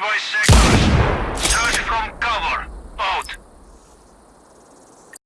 boy six.